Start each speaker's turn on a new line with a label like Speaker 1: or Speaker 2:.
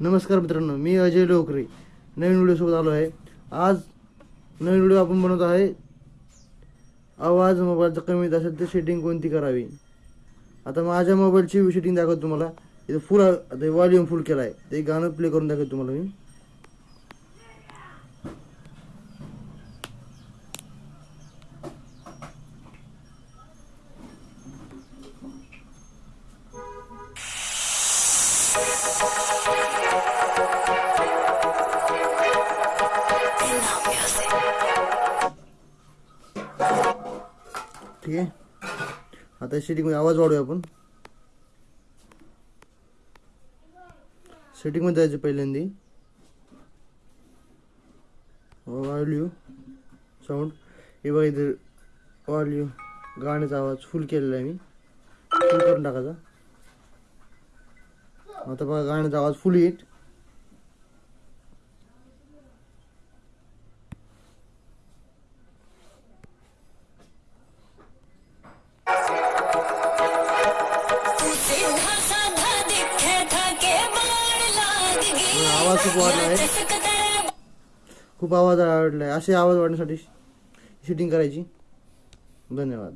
Speaker 1: नमस्कार मित्रांनो मी अजय लोकरे. नवीन व्हिडिओसोबत आलो आहे. आज नवीन व्हिडिओ आपण बनवत आहे. आवाज मोबाईलचा कमी येत असेल तर सेटिंग कोणती करावी? आता माझ्या मोबाईलची सेटिंग दाखवतो तुम्हाला. इथं फुल आता वॉल्यूम फुल केला आहे ते गाणं प्ले करून दाखवतो तुम्हाला मी. ठीक आहे. आता सेटिंगमध्ये आवाज वाढूया आपण. सेटिंगमध्ये जायचं पहिल्यांदी. हो, वाढल्यू साऊंड हो. हे. बघा इथे वाढल्यू हो. गाण्याचा आवाज फुल केलेला आहे मी. फुल करून टाकायचा आता बघा गाण्याचा आवाज फुल
Speaker 2: गई
Speaker 1: आवाज खूप वाढला आहे. खूप आवाज वाढला आहे असे आवाज वाढण्यासाठी सेटिंग करायची. धन्यवाद.